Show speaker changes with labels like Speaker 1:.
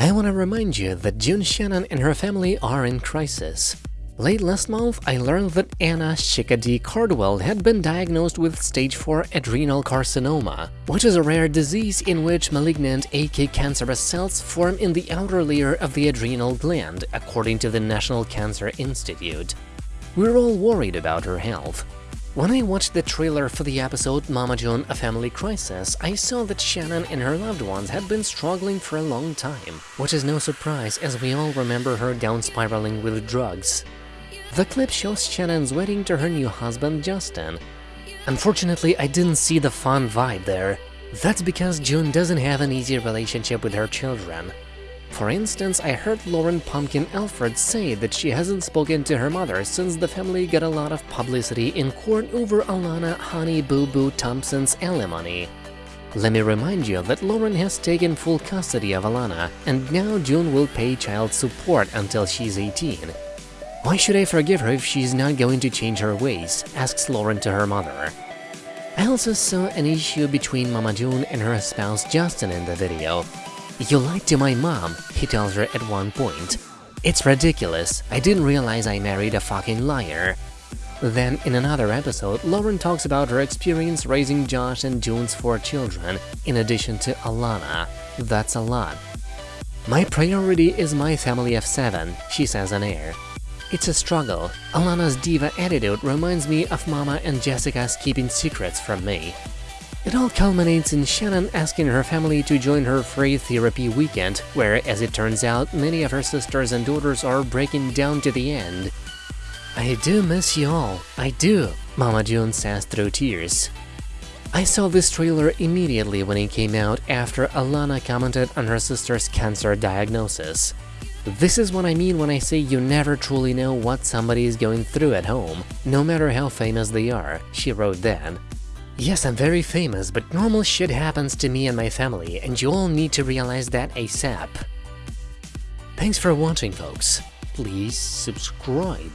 Speaker 1: I want to remind you that June Shannon and her family are in crisis. Late last month, I learned that Anna Chickadee Cardwell had been diagnosed with stage 4 adrenal carcinoma, which is a rare disease in which malignant AK cancerous cells form in the outer layer of the adrenal gland, according to the National Cancer Institute. We're all worried about her health. When I watched the trailer for the episode Mama June A Family Crisis, I saw that Shannon and her loved ones had been struggling for a long time, which is no surprise as we all remember her down spiraling with drugs. The clip shows Shannon's wedding to her new husband Justin. Unfortunately, I didn't see the fun vibe there. That's because June doesn't have an easy relationship with her children. For instance, I heard Lauren Pumpkin Efird say that she hasn't spoken to her mother since the family got a lot of publicity in court over Alana Honey Boo Boo Thompson's alimony. Let me remind you that Lauren has taken full custody of Alana, and now June will pay child support until she's 18. Why should I forgive her if she's not going to change her ways? asks Lauren to her mother. I also saw an issue between Mama June and her spouse Justin in the video. You lied to my mom, he tells her at one point. It's ridiculous, I didn't realize I married a fucking liar. Then, in another episode, Lauren talks about her experience raising Josh and June's four children, in addition to Alana. That's a lot. My priority is my family of seven, she says on air. It's a struggle. Alana's diva attitude reminds me of Mama and Jessica's keeping secrets from me. It all culminates in Shannon asking her family to join her free therapy weekend, where, as it turns out, many of her sisters and daughters are breaking down to the end. I do miss you all, I do, Mama June says through tears. I saw this trailer immediately when it came out after Alana commented on her sister's cancer diagnosis. This is what I mean when I say you never truly know what somebody is going through at home, no matter how famous they are, she wrote then. Yes, I'm very famous, but normal shit happens to me and my family, and you all need to realize that ASAP. Thanks for watching, folks. Please subscribe.